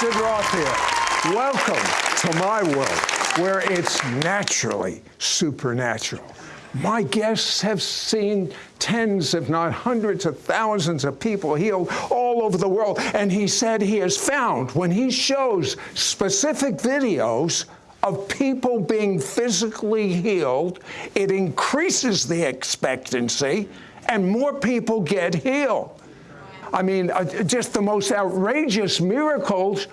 Sid Roth here. Welcome to my world where it's naturally supernatural. My guests have seen tens, if not hundreds of thousands of people healed all over the world. And he said he has found when he shows specific videos of people being physically healed, it increases the expectancy and more people get healed. I mean, uh, just the most outrageous miracles.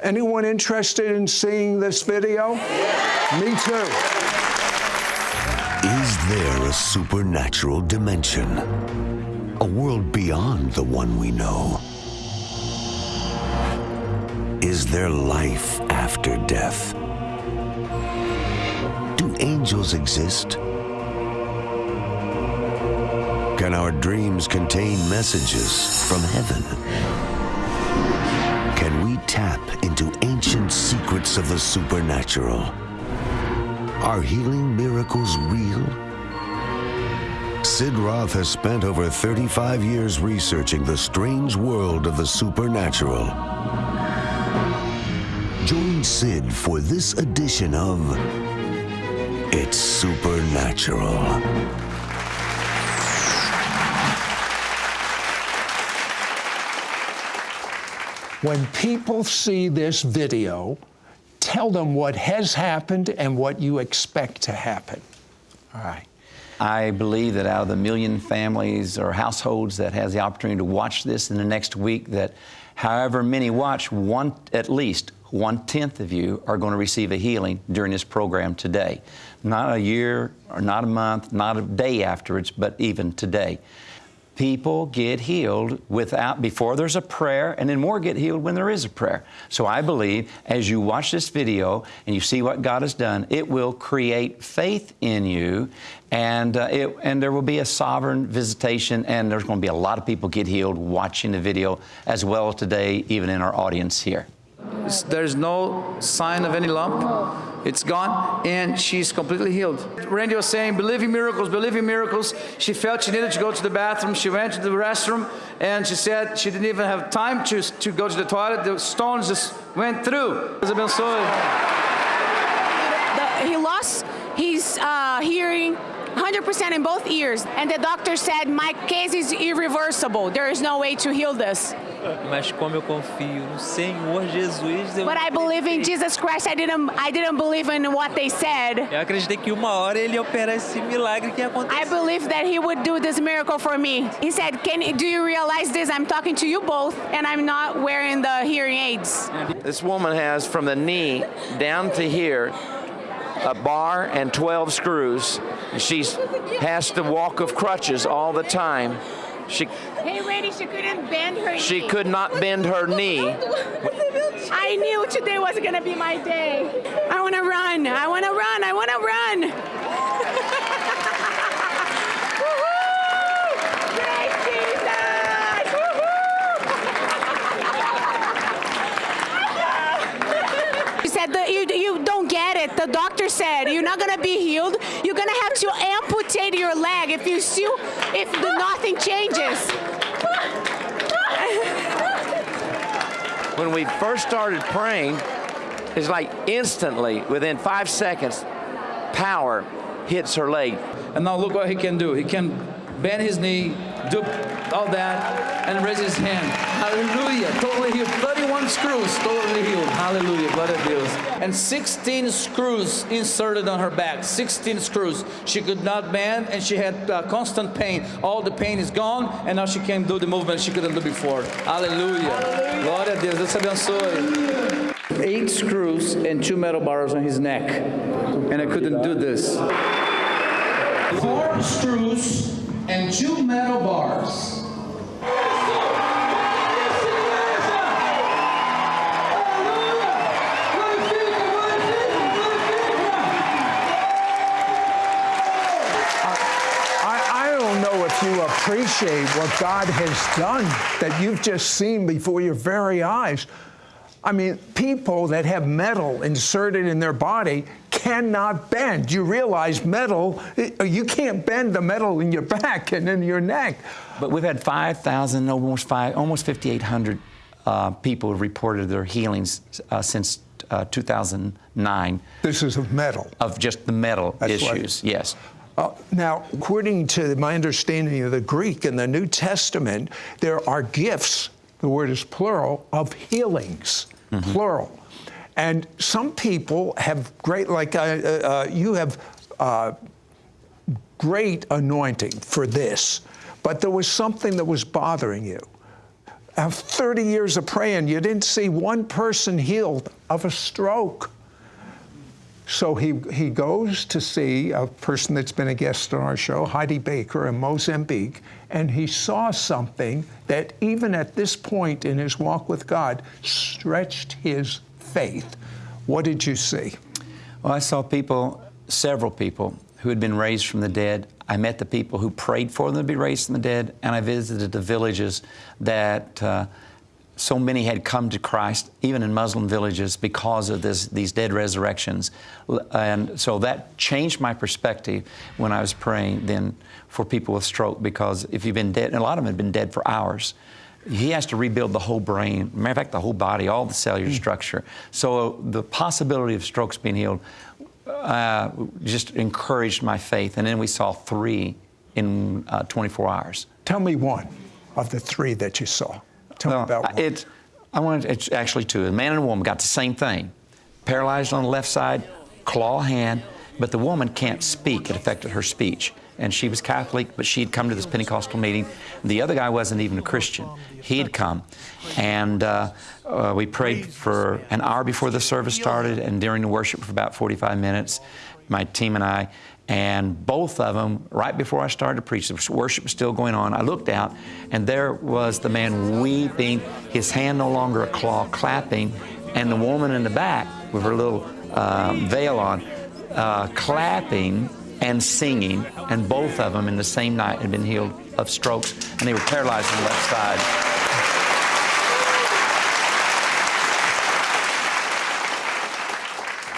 Anyone interested in seeing this video? Me too. Is there a supernatural dimension? A world beyond the one we know? Is there life after death? Do angels exist? Can our dreams contain messages from heaven? Can we tap into ancient secrets of the supernatural? Are healing miracles real? Sid Roth has spent over 35 years researching the strange world of the supernatural. Join Sid for this edition of It's Supernatural. When people see this video, tell them what has happened and what you expect to happen. All right. I believe that out of the million families or households that has the opportunity to watch this in the next week, that however many watch, one at least one tenth of you are going to receive a healing during this program today. Not a year or not a month, not a day afterwards, but even today people get healed without before there's a prayer and then more get healed when there is a prayer. So i believe as you watch this video and you see what god has done it will create faith in you and uh, it, and there will be a sovereign visitation and there's going to be a lot of people get healed watching the video as well today even in our audience here there's no sign of any lump it's gone, and she's completely healed. Randy was saying, believe in miracles, believe in miracles. She felt she needed to go to the bathroom. She went to the restroom, and she said she didn't even have time to, to go to the toilet. The stones just went through. He lost his uh, hearing 100% in both ears. And the doctor said, my case is irreversible. There is no way to heal this. Mas como eu confio no Senhor Jesus, eu But I believe in Jesus Christ. I didn't I didn't believe in what they said. Eu acreditei que uma hora ele ia operar esse milagre que ia acontecer. I believe that he would do this miracle for me. He said, "Can do you realize this? I'm talking to you both and I'm not wearing the hearing aids." This woman has from the knee down to here a bar and 12 screws. She has to walk of crutches all the time. She, hey, Randy, she couldn't bend her She knee. could not bend her knee. I knew today was going to be my day. I want to run. I want to run. I want to run. She said that you, you don't get it. The doctor said you're not gonna be healed. You're gonna have to amputate your leg if you still if the, nothing changes. When we first started praying, it's like instantly, within five seconds, power hits her leg. And now look what he can do. He can bend his knee, do all that, and raise his hand. Hallelujah. Totally healed. 31 screws, totally healed. Hallelujah. A Deus. And 16 screws inserted on her back. 16 screws. She could not bend, and she had uh, constant pain. All the pain is gone, and now she can do the movement she couldn't do before. Hallelujah. Glória a Deus. Deus abençoe. Eight screws and two metal bars on his neck. And I couldn't do this. Four screws and two metal bars. I, I don't know if you appreciate what God has done that you've just seen before your very eyes. I mean, people that have metal inserted in their body cannot bend. You realize metal, you can't bend the metal in your back and in your neck. But we've had 5,000, almost five, almost 5,800 uh, people have reported their healings uh, since uh, 2009 This is of metal. of just the metal That's right. issues. Yes. Uh, now, according to my understanding of the Greek in the New Testament, there are gifts, the word is plural, of healings, plural. And some people have great, like uh, uh, uh, you have uh, great anointing for this, but there was something that was bothering you. After 30 years of praying, you didn't see one person healed of a stroke. So he, he goes to see a person that's been a guest on our show, Heidi Baker in Mozambique, and he saw something that even at this point in his walk with God stretched his faith. What did you see? Well, I saw people, several people, who had been raised from the dead. I met the people who prayed for them to be raised from the dead, and I visited the villages that uh, so many had come to Christ, even in Muslim villages, because of this, these dead resurrections. And so that changed my perspective when I was praying then for people with stroke, because if you've been dead, and a lot of them had been dead for hours, he has to rebuild the whole brain, matter of fact, the whole body, all the cellular structure. So the possibility of strokes being healed uh, just encouraged my faith. And then we saw three in uh, 24 hours. Tell me one of the three that you saw. Tell me about one. It, I wanted, it's actually two. A man and a woman got the same thing. Paralyzed on the left side, claw hand, but the woman can't speak. It affected her speech. And she was Catholic, but she had come to this Pentecostal meeting. The other guy wasn't even a Christian. He had come. And uh, uh, we prayed for an hour before the service started and during the worship for about 45 minutes, my team and I. And both of them, right before I started to preach, the worship was still going on. I looked out, and there was the man weeping, his hand no longer a claw, clapping, and the woman in the back with her little um, veil on, uh, clapping and singing. And both of them in the same night had been healed of strokes, and they were paralyzed on the left side.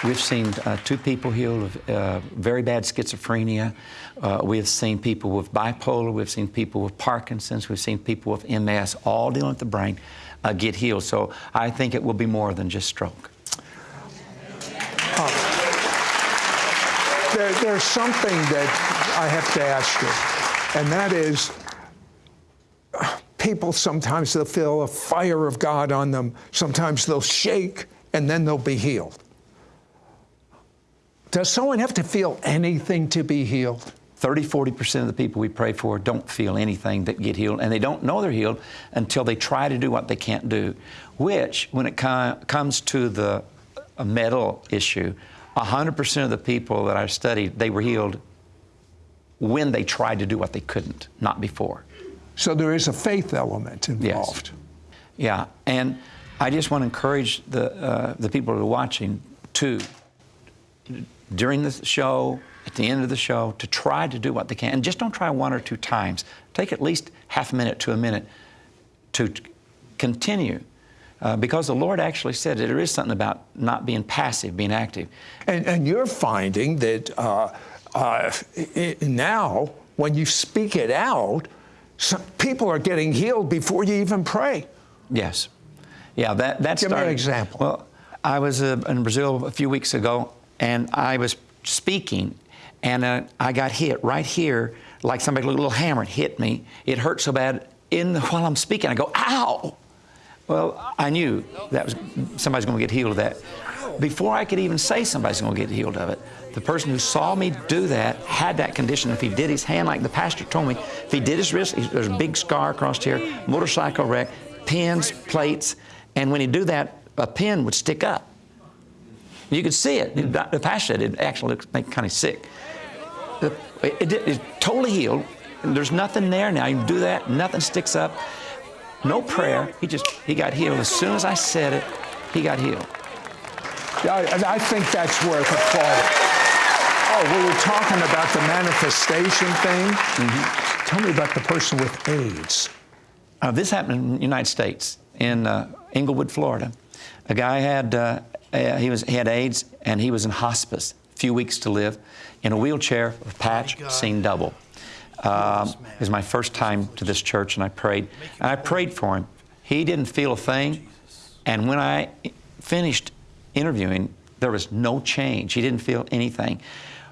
We've seen uh, two people healed of uh, very bad schizophrenia. Uh, we have seen people with bipolar. We've seen people with Parkinson's. We've seen people with MS, all dealing with the brain, uh, get healed. So I think it will be more than just stroke. There, there's something that I have to ask you, and that is people sometimes they'll feel a fire of God on them, sometimes they'll shake, and then they'll be healed. Does someone have to feel anything to be healed? 30, 40% of the people we pray for don't feel anything that get healed, and they don't know they're healed until they try to do what they can't do. Which, when it co- comes to the metal issue, 100% of the people that I've studied, they were healed when they tried to do what they couldn't, not before. So there is a faith element involved. Yes. Yeah, and I just want to encourage the, uh, the people who are watching to, during the show, at the end of the show, to try to do what they can. And just don't try one or two times. Take at least half a minute to a minute to continue. Uh, because the Lord actually said that there is something about not being passive, being active. And, and you're finding that uh, uh, i- now, when you speak it out, some people are getting healed before you even pray. Yes. Yeah, that, that's Give me an example. Well, I was uh, in Brazil a few weeks ago, and I was speaking, and uh, I got hit right here, like somebody with a little hammer hit me. It hurt so bad. In the, while I'm speaking, I go, "Ow!" Well, I knew that was somebody's going to get healed of that. Before I could even say somebody's going to get healed of it, the person who saw me do that had that condition. If he did his hand, like the pastor told me, if he did his wrist, he- there's a big scar across here, motorcycle wreck, pins, plates, and when he do that, a pin would stick up. You could see it. The pastor said it actually make kind of sick. It, it, did- it's totally healed. There's nothing there now. You do that, nothing sticks up. No prayer. He just he got healed as soon as I said it. He got healed. I, I think that's worth applauding. Oh, we were talking about the manifestation thing. Tell me about the person with AIDS. Uh, this happened in the United States, in uh, Englewood, Florida. A guy had uh, uh, he was he had AIDS and he was in hospice, a few weeks to live, in a wheelchair, a patch, seen double. Um, it was my first time to this church, and I prayed. And I prayed for him. He didn't feel a thing. And when I finished interviewing, there was no change. He didn't feel anything.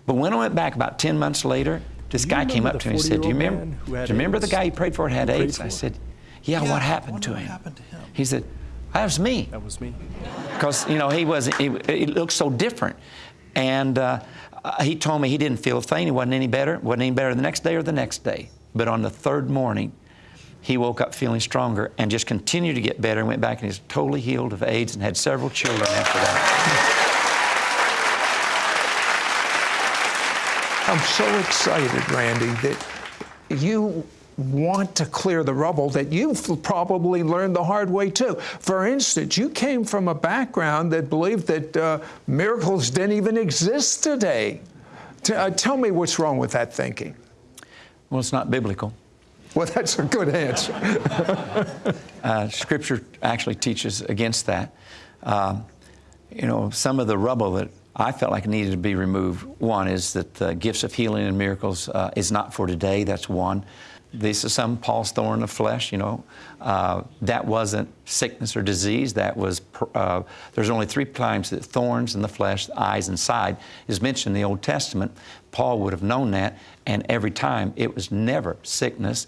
But when I went back about 10 months later, this guy came up to me and said, Do you remember, do you remember the guy you prayed for had AIDS? I said, Yeah, Yeah, what happened to what him? happened to him. He said, That was me. That was me. Because, you know, he was, he, he looked so different. And uh, uh, he told me he didn't feel a thing. He wasn't any better. Wasn't any better the next day or the next day. But on the third morning, he woke up feeling stronger and just continued to get better and went back and he's totally healed of AIDS and had several children after that. I'm so excited, Randy, that you want to clear the rubble that you've probably learned the hard way too. For instance, you came from a background that believed that uh, miracles didn't even exist today. T- uh, tell me what's wrong with that thinking. Well, it's not biblical. Well, that's a good answer. Uh, scripture actually teaches against that. Um, you know, some of the rubble that I felt like needed to be removed. One is that the gifts of healing and miracles uh, is not for today. That's one. This is some Paul's thorn of flesh. You know, uh, that wasn't sickness or disease. That was. Uh, there's only three times that thorns in the flesh, eyes and side, is mentioned in the Old Testament. Paul would have known that, and every time it was never sickness.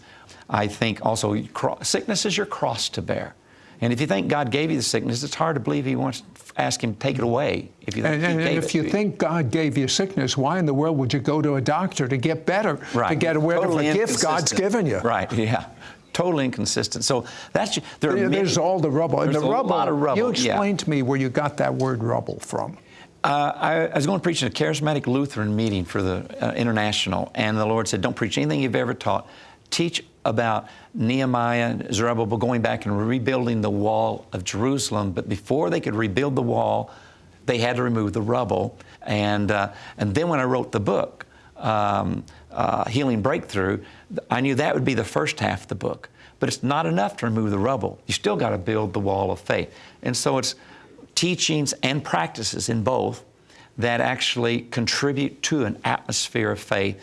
I think also sickness is your cross to bear. And if you think God gave you the sickness, it's hard to believe He wants ask Him to take it away. If you think And, and if you think God gave you sickness, why in the world would you go to a doctor to get better, right. to get whatever Totally gift God's given you? Right. Yeah. Totally inconsistent. So that's there. Many- There's all the rubble. And There's the a rubble, lot of rubble. You yeah. explain to me where you got that word rubble from. Uh, I, I was going to preach at a charismatic Lutheran meeting for the uh, international, and the Lord said, "Don't preach anything you've ever taught. Teach about Nehemiah, and Zerubbabel going back and rebuilding the wall of Jerusalem. But before they could rebuild the wall, they had to remove the rubble. And uh, and then when I wrote the book, um, uh, Healing Breakthrough, I knew that would be the first half of the book. But it's not enough to remove the rubble. You still got to build the wall of faith. And so it's teachings and practices in both that actually contribute to an atmosphere of faith,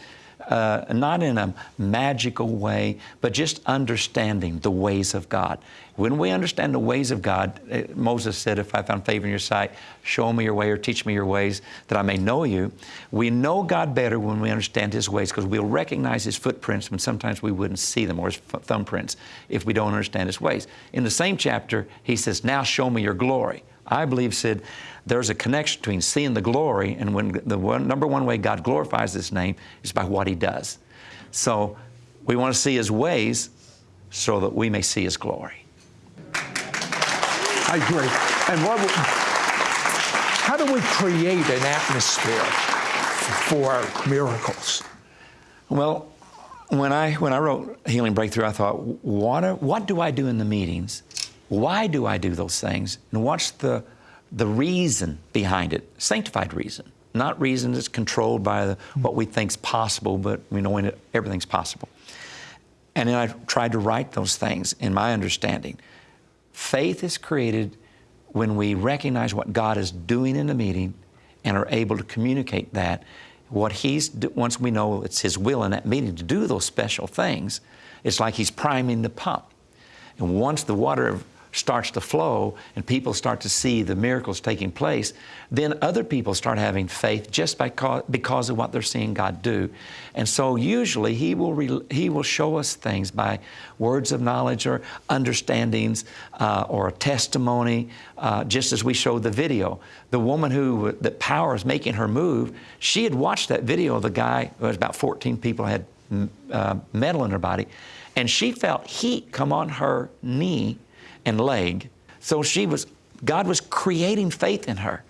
uh, not in a magical way, but just understanding the ways of God. When we understand the ways of God, uh, Moses said, If I found favor in your sight, show me your way or teach me your ways that I may know you. We know God better when we understand His ways because we'll recognize His footprints when sometimes we wouldn't see them or His th- thumbprints if we don't understand His ways. In the same chapter, He says, Now show me your glory. I believe, Sid, there's a connection between seeing the glory and when the one, number one way God glorifies His name is by what He does. So we want to see His ways so that we may see His glory. I agree. And what, how do we create an atmosphere for miracles? Well, when I when I wrote Healing Breakthrough, I thought, what are, what do I do in the meetings? Why do I do those things? And what's the the reason behind it? Sanctified reason, not reason that's controlled by the, what we think's possible, but we know when it, everything's possible. And then I tried to write those things in my understanding. Faith is created when we recognize what God is doing in the meeting and are able to communicate that. What He's, once we know it's His will in that meeting to do those special things, it's like He's priming the pump. And once the water starts to flow and people start to see the miracles taking place, then other people start having faith just by co- because of what they're seeing God do. And so usually He will, he will show us things by words of knowledge or understandings uh, or a testimony, uh, just as we showed the video. The woman who, that power is making her move, she had watched that video of the guy, it was about 14 people had uh, metal in her body, and she felt heat come on her knee and leg. So she was, God was creating faith in her.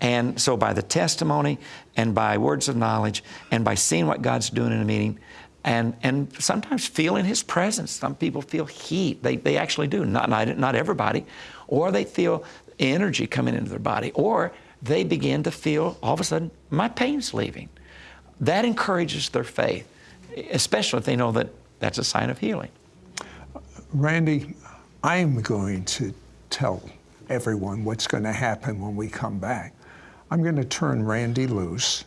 And so by the testimony and by words of knowledge and by seeing what God's doing in a meeting and, and sometimes feeling His presence. Some people feel heat. They, they actually do, not, not, not everybody. Or they feel energy coming into their body. Or they begin to feel, all of a sudden, my pain's leaving. That encourages their faith, especially if they know that that's a sign of healing. Randy, I'm going to tell everyone what's going to happen when we come back. I'm going to turn Randy loose.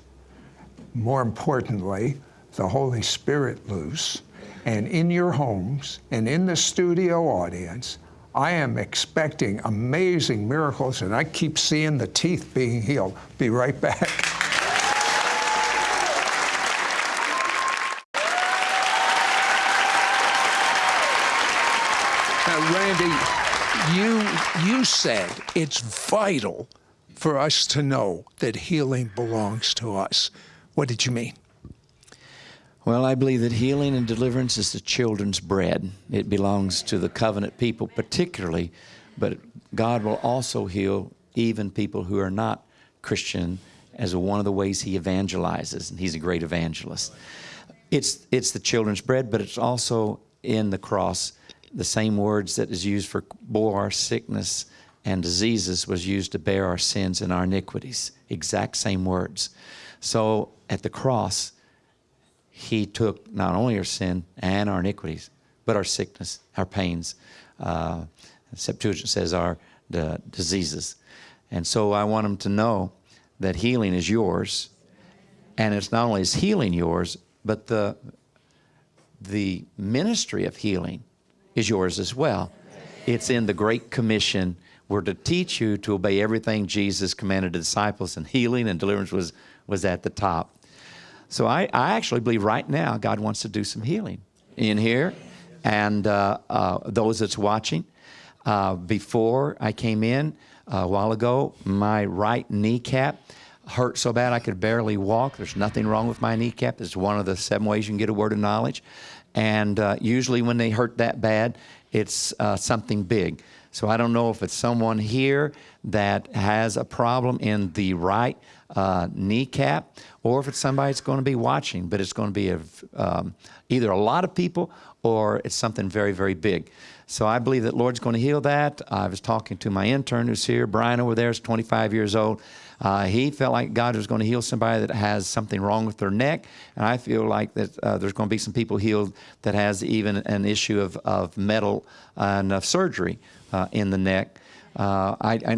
More importantly, the Holy Spirit loose. And in your homes and in the studio audience, I am expecting amazing miracles, and I keep seeing the teeth being healed. Be right back. Now, Randy, you you said it's vital for us to know that healing belongs to us. What did you mean? Well, I believe that healing and deliverance is the children's bread. It belongs to the covenant people, particularly, but God will also heal even people who are not Christian as one of the ways He evangelizes, and He's a great evangelist. It's, it's the children's bread, but it's also in the cross. The same words that is used for bore our sickness and diseases was used to bear our sins and our iniquities. Exact same words. So at the cross, he took not only our sin and our iniquities, but our sickness, our pains. Uh, Septuagint says our the diseases. And so I want them to know that healing is yours. And it's not only is healing yours, but the, the ministry of healing is yours as well. It's in the Great Commission. We're to teach you to obey everything Jesus commanded the disciples, and healing and deliverance was, was at the top. So I, I actually believe right now God wants to do some healing in here and uh, uh, those that's watching. Uh, before I came in a while ago, my right kneecap hurt so bad I could barely walk. There's nothing wrong with my kneecap. It's one of the seven ways you can get a word of knowledge. And uh, usually when they hurt that bad, it's uh, something big. So I don't know if it's someone here that has a problem in the right uh, kneecap or if it's somebody that's going to be watching, but it's going to be a, um, either a lot of people or it's something very, very big. So I believe that Lord's going to heal that. I was talking to my intern who's here, Brian over there is 25 years old. Uh, he felt like God was going to heal somebody that has something wrong with their neck, and I feel like that uh, there's going to be some people healed that has even an issue of, of metal and of surgery uh, in the neck. Uh, I, I,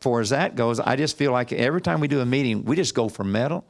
for as that goes, I just feel like every time we do a meeting, we just go for metal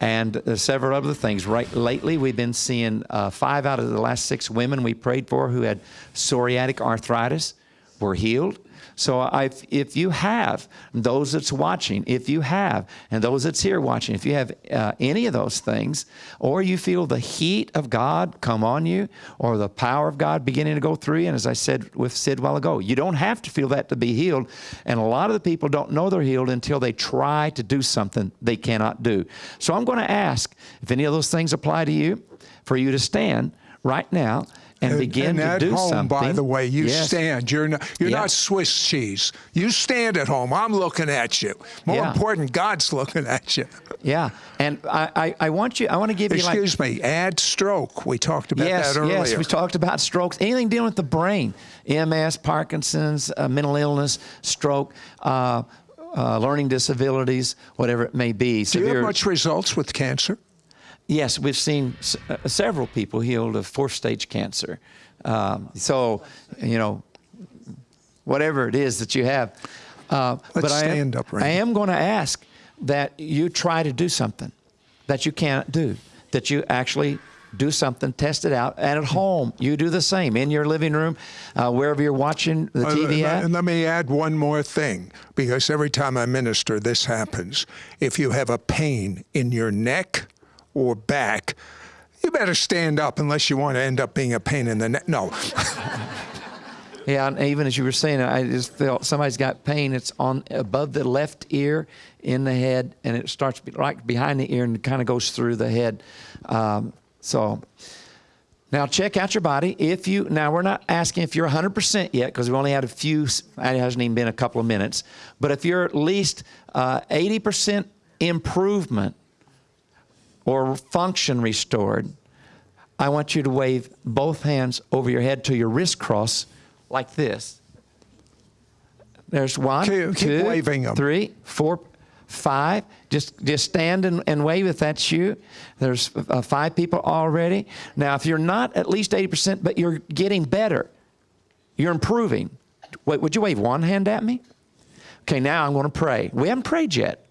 and uh, several other things. Right lately, we've been seeing uh, five out of the last six women we prayed for who had psoriatic arthritis were healed. So I, if you have those that's watching, if you have, and those that's here watching, if you have uh, any of those things, or you feel the heat of God come on you, or the power of God beginning to go through you, and as I said with Sid while ago, you don't have to feel that to be healed. And a lot of the people don't know they're healed until they try to do something they cannot do. So I'm going to ask if any of those things apply to you, for you to stand right now and begin and to at do home, something. by the way, you Yes. stand. You're not, you're Yeah. not Swiss cheese. You stand at home. I'm looking at you. More Yeah. important, God's looking at you. Yeah, and I, I, I want you. I want to give you like Excuse me. Add stroke. We talked about yes, that earlier. yes. We talked about strokes. Anything dealing with the brain, MS, Parkinson's, uh, mental illness, stroke. Uh, uh, learning disabilities, whatever it may be. Do you have much results with cancer? Yes, we've seen s- uh, several people healed of fourth stage cancer. Um, so, you know, whatever it is that you have. Uh, but I am, up, I am going to ask that you try to do something that you can't do, that you actually do something, test it out, and at home you do the same in your living room, uh, wherever you're watching the Uh, TV at. And let me add one more thing, because every time I minister, this happens. If you have a pain in your neck or back, you better stand up unless you want to end up being a pain in the neck. No. Yeah, and even as you were saying, I just felt somebody's got pain. It's on above the left ear, in the head, and it starts right behind the ear and kind of goes through the head. Um, so now check out your body. If you now we're not asking if you're 100% yet because we've only had a few. It hasn't even been a couple of minutes. But if you're at least uh, 80% improvement or function restored, I want you to wave both hands over your head till your wrist cross like this. There's one, Keep- keep two, waving 'em. three, four, five. Just just stand and, and wave if that's you. There's uh, five people already. Now, if you're not at least 80%, but you're getting better, you're improving. Wait, would you wave one hand at me? Okay, now I'm going to pray. We haven't prayed yet.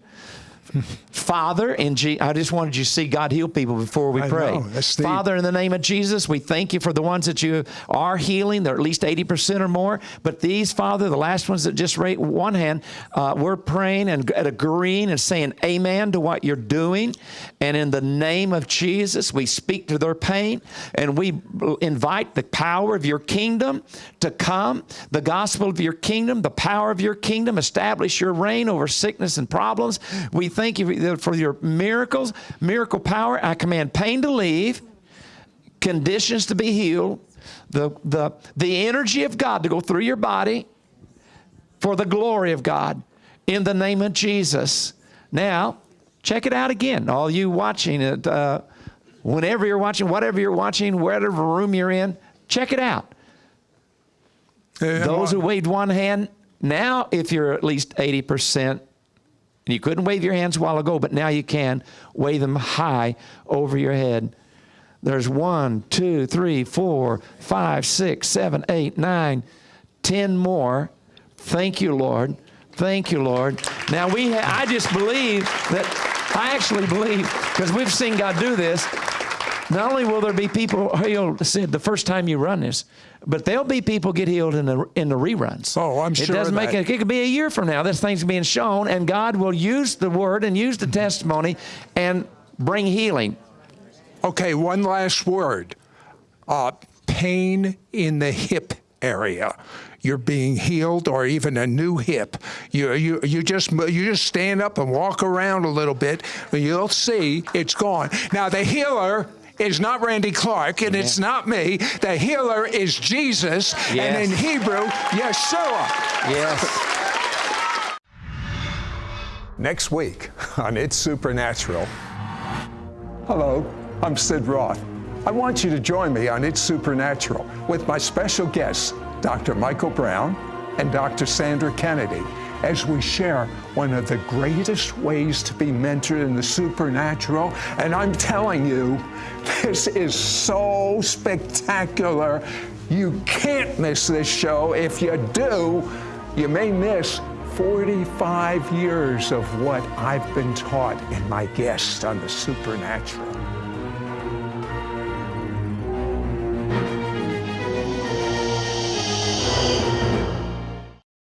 Father, in I just wanted you to see God heal people before we I pray. know. Father, in the name of Jesus, we thank you for the ones that you are healing. They're at least 80% or more. But these, Father, the last ones that just raised one hand, uh, we're praying and agreeing and saying amen to what you're doing. And in the name of Jesus, we speak to their pain and we invite the power of your kingdom to come, the gospel of your kingdom, the power of your kingdom, establish your reign over sickness and problems. We thank you for your miracles, miracle power. I command pain to leave, conditions to be healed, the, the, the energy of God to go through your body for the glory of God in the name of Jesus. Now, check it out again. All you watching it, uh, whenever you're watching, whatever you're watching, whatever room you're in, check it out. Those who waved one hand, now if you're at least 80%, and you couldn't wave your hands a while ago, but now you can, wave them high over your head. There's one, two, three, four, five, six, seven, eight, nine, ten more. Thank you, Lord. Thank you, Lord. Now we, I just believe that I actually believe because we've seen God do this. Not only will there be people healed said the first time you run this, but there'll be people get healed in the in the reruns. Oh, I'm sure. it doesn't make it. It could be a year from now. This thing's being shown, and God will use the word and use the testimony and bring healing. Okay, one last word. Uh, pain in the hip area. You're being healed, or even a new hip. You you you just you just stand up and walk around a little bit, and you'll see it's gone. Now the healer. Is not Randy Clark and it's not me. The healer is Jesus, and in Hebrew, Yeshua. Yes. Next week on It's Supernatural. Hello, I'm Sid Roth. I want you to join me on It's Supernatural with my special guests, Dr. Michael Brown and Dr. Sandra Kennedy, as we share one of the greatest ways to be mentored in the supernatural. And I'm telling you, this is so spectacular. You can't miss this show. If you do, you may miss 45 years of what I've been taught in my guests on the supernatural.